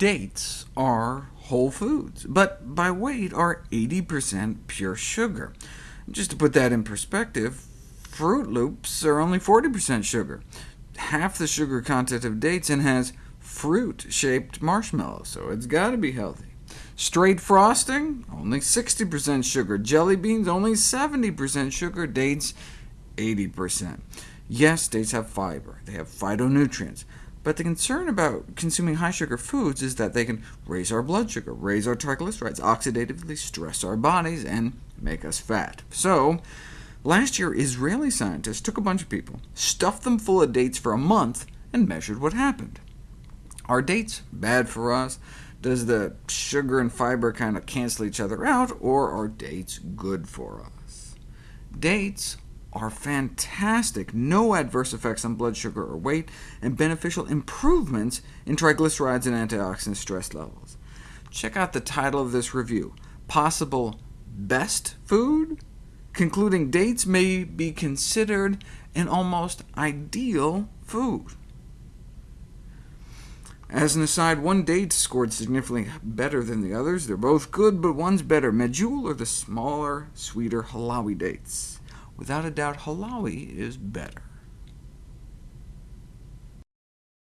Dates are whole foods, but by weight are 80% pure sugar. Just to put that in perspective, Froot Loops are only 40% sugar, half the sugar content of dates, and has fruit-shaped marshmallows, so it's got to be healthy. Straight frosting, only 60% sugar. Jelly beans, only 70% sugar. Dates, 80%. Yes, dates have fiber. They have phytonutrients. But the concern about consuming high-sugar foods is that they can raise our blood sugar, raise our triglycerides, oxidatively stress our bodies, and make us fat. So, last year, Israeli scientists took a bunch of people, stuffed them full of dates for a month, and measured what happened. Are dates bad for us? Does the sugar and fiber kind of cancel each other out, or are dates good for us? Dates are fantastic, no adverse effects on blood sugar or weight, and beneficial improvements in triglycerides and antioxidant stress levels. Check out the title of this review, Possible Best Food? Concluding dates may be considered an almost ideal food. As an aside, one date scored significantly better than the others. They're both good, but one's better. Medjool or the smaller, sweeter Halawi dates. Without a doubt, Halawi is better.